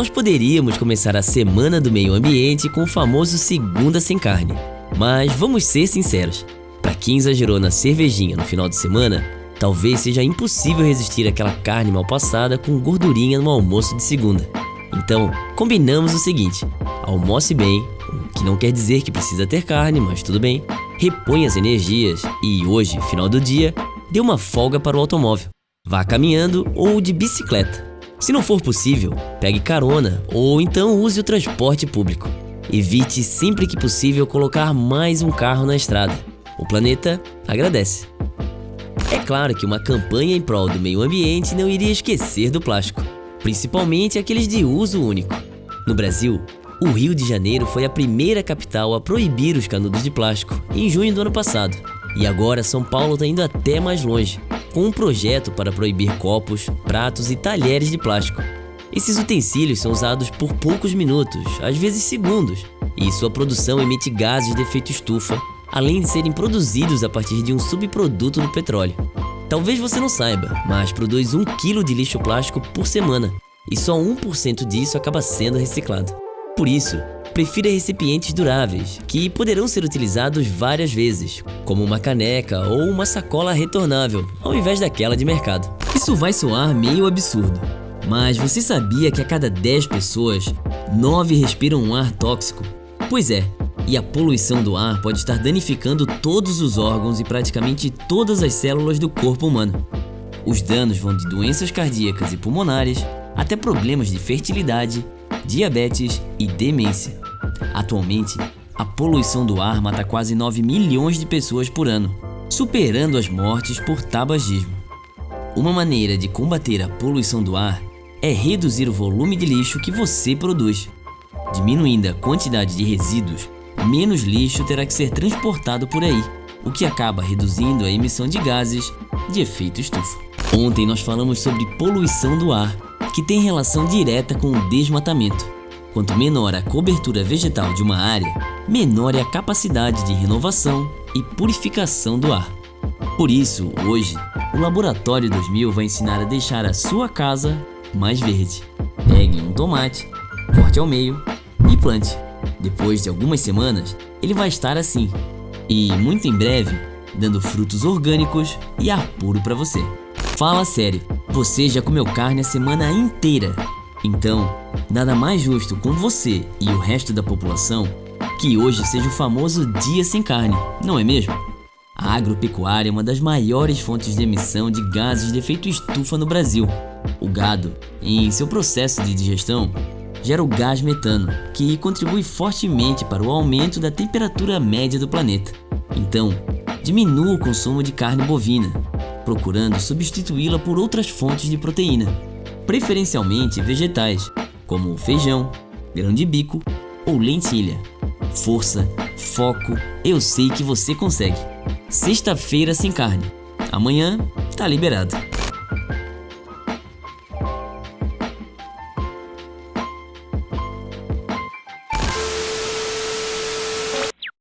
Nós poderíamos começar a Semana do Meio Ambiente com o famoso Segunda Sem Carne. Mas vamos ser sinceros, para quem exagerou na cervejinha no final de semana, talvez seja impossível resistir àquela carne mal passada com gordurinha no almoço de segunda. Então, combinamos o seguinte: almoce bem, o que não quer dizer que precisa ter carne, mas tudo bem. Repõe as energias e hoje, final do dia, dê uma folga para o automóvel. Vá caminhando ou de bicicleta. Se não for possível, pegue carona ou então use o transporte público. Evite sempre que possível colocar mais um carro na estrada. O planeta agradece. É claro que uma campanha em prol do meio ambiente não iria esquecer do plástico, principalmente aqueles de uso único. No Brasil, o Rio de Janeiro foi a primeira capital a proibir os canudos de plástico em junho do ano passado. E agora São Paulo está indo até mais longe, com um projeto para proibir copos, pratos e talheres de plástico. Esses utensílios são usados por poucos minutos, às vezes segundos, e sua produção emite gases de efeito estufa, além de serem produzidos a partir de um subproduto do petróleo. Talvez você não saiba, mas produz 1 kg de lixo plástico por semana, e só 1% disso acaba sendo reciclado. Por isso, prefira recipientes duráveis, que poderão ser utilizados várias vezes, como uma caneca ou uma sacola retornável, ao invés daquela de mercado. Isso vai soar meio absurdo, mas você sabia que a cada 10 pessoas, 9 respiram um ar tóxico? Pois é, e a poluição do ar pode estar danificando todos os órgãos e praticamente todas as células do corpo humano. Os danos vão de doenças cardíacas e pulmonares até problemas de fertilidade, diabetes e demência. Atualmente, a poluição do ar mata quase 9 milhões de pessoas por ano, superando as mortes por tabagismo. Uma maneira de combater a poluição do ar é reduzir o volume de lixo que você produz. Diminuindo a quantidade de resíduos, menos lixo terá que ser transportado por aí, o que acaba reduzindo a emissão de gases de efeito estufa. Ontem nós falamos sobre poluição do ar, que tem relação direta com o desmatamento. Quanto menor a cobertura vegetal de uma área, menor é a capacidade de renovação e purificação do ar. Por isso, hoje, o Laboratório 2000 vai ensinar a deixar a sua casa mais verde. Pegue um tomate, corte ao meio e plante. Depois de algumas semanas, ele vai estar assim. E muito em breve, dando frutos orgânicos e ar puro para você. Fala sério, você já comeu carne a semana inteira. Então, nada mais justo com você e o resto da população que hoje seja o famoso Dia Sem Carne, não é mesmo? A agropecuária é uma das maiores fontes de emissão de gases de efeito estufa no Brasil. O gado, em seu processo de digestão, gera o gás metano, que contribui fortemente para o aumento da temperatura média do planeta. Então, diminua o consumo de carne bovina, procurando substituí-la por outras fontes de proteína, preferencialmente vegetais, como feijão, grão de bico ou lentilha. Força, foco, eu sei que você consegue. Sexta-feira sem carne. Amanhã tá liberado.